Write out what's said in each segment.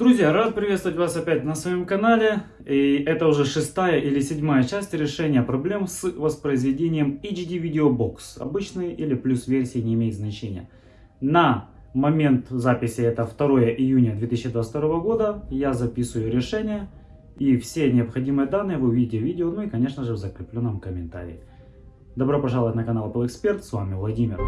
Друзья, рад приветствовать вас опять на своем канале. И это уже шестая или седьмая часть решения проблем с воспроизведением HD Video Box. Обычный или плюс версии не имеет значения. На момент записи, это 2 июня 2022 года, я записываю решение. И все необходимые данные вы увидите в видео, ну и конечно же в закрепленном комментарии. Добро пожаловать на канал Apple Expert, с вами Владимир.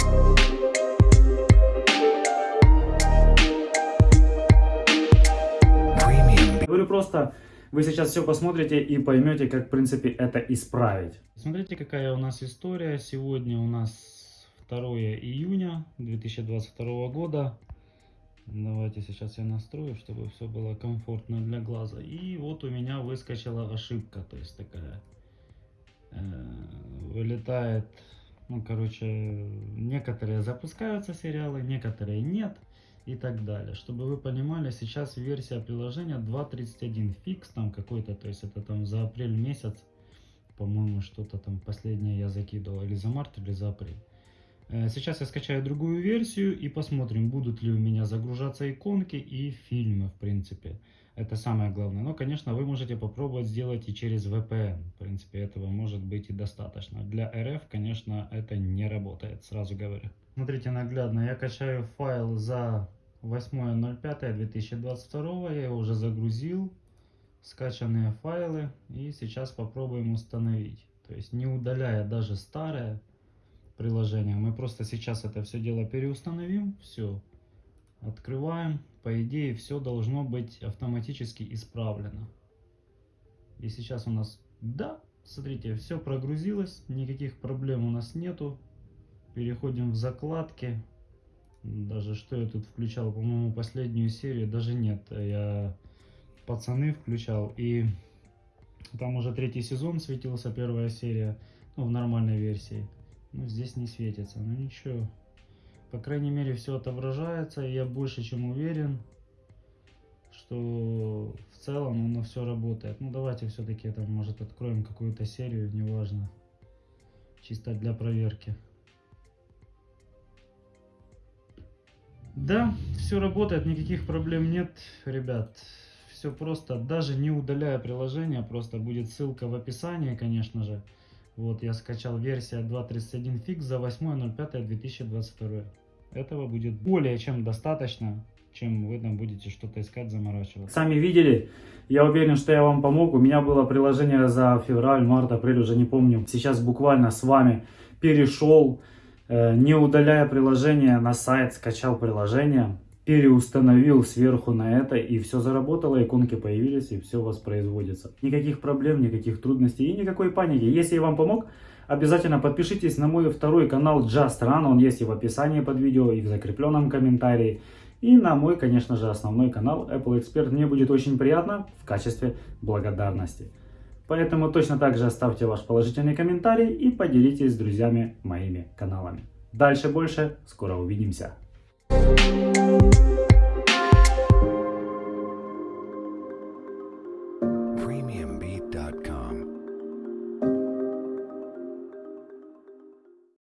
Просто, вы сейчас все посмотрите и поймете, как в принципе это исправить. Смотрите, какая у нас история. Сегодня у нас 2 июня 2022 года. Давайте сейчас я настрою, чтобы все было комфортно для глаза. И вот у меня выскочила ошибка, то есть такая э, вылетает, ну короче, некоторые запускаются сериалы, некоторые нет и так далее. Чтобы вы понимали, сейчас версия приложения 2.31 фикс там какой-то, то есть это там за апрель месяц, по-моему, что-то там последнее я закидывал, или за март, или за апрель. Э, сейчас я скачаю другую версию и посмотрим, будут ли у меня загружаться иконки и фильмы, в принципе. Это самое главное. Но, конечно, вы можете попробовать сделать и через VPN. В принципе, этого может быть и достаточно. Для RF, конечно, это не работает, сразу говорю. Смотрите наглядно, я качаю файл за 8.05.2022, я его уже загрузил, скачанные файлы, и сейчас попробуем установить. То есть не удаляя даже старое приложение, мы просто сейчас это все дело переустановим, все, открываем, по идее все должно быть автоматически исправлено. И сейчас у нас, да, смотрите, все прогрузилось, никаких проблем у нас нету, Переходим в закладки. Даже что я тут включал, по-моему, последнюю серию, даже нет. Я пацаны включал, и там уже третий сезон светился, первая серия, ну, в нормальной версии. Ну, здесь не светится, ну ничего. По крайней мере, все отображается, и я больше чем уверен, что в целом оно все работает. Ну, давайте все-таки там, может, откроем какую-то серию, неважно. Чисто для проверки. Да, все работает, никаких проблем нет, ребят. Все просто, даже не удаляя приложение, просто будет ссылка в описании, конечно же. Вот, я скачал версия 2.31 фикс за 8.05.2022. Этого будет более чем достаточно, чем вы там будете что-то искать, заморачиваться. Сами видели, я уверен, что я вам помог. У меня было приложение за февраль, март, апрель, уже не помню. Сейчас буквально с вами перешел не удаляя приложение на сайт, скачал приложение, переустановил сверху на это, и все заработало, иконки появились, и все воспроизводится. Никаких проблем, никаких трудностей и никакой паники. Если я вам помог, обязательно подпишитесь на мой второй канал Just Run, он есть и в описании под видео, и в закрепленном комментарии. И на мой, конечно же, основной канал Apple Expert. Мне будет очень приятно в качестве благодарности. Поэтому точно так же оставьте ваш положительный комментарий и поделитесь с друзьями моими каналами. Дальше больше, скоро увидимся. Thank you.